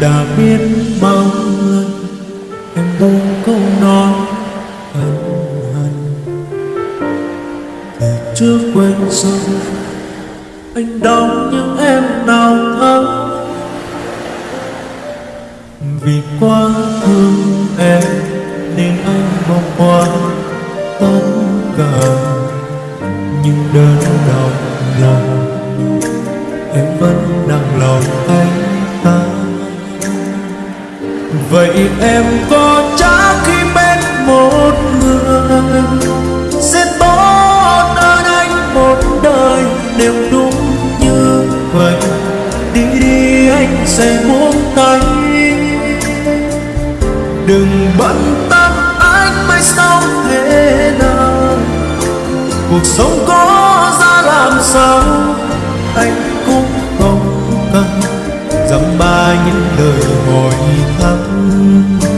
đã biết bao lần em buông câu nói ân hận. Từ chưa quên rồi, anh đau nhưng em nào thấu vì quá thương em nên anh bỏ qua tất cả. Nhưng đơn đau lòng, em vẫn nặng lòng anh vậy em có chắc khi bên một người sẽ tốt hơn anh một đời? Nếu đúng như vậy, đi đi, anh sẽ buông tay. Đừng bận tâm anh mai sau thế nào. Cuộc sống có ra làm sao, anh cũng không cần dăm ba những lời hồi thắm.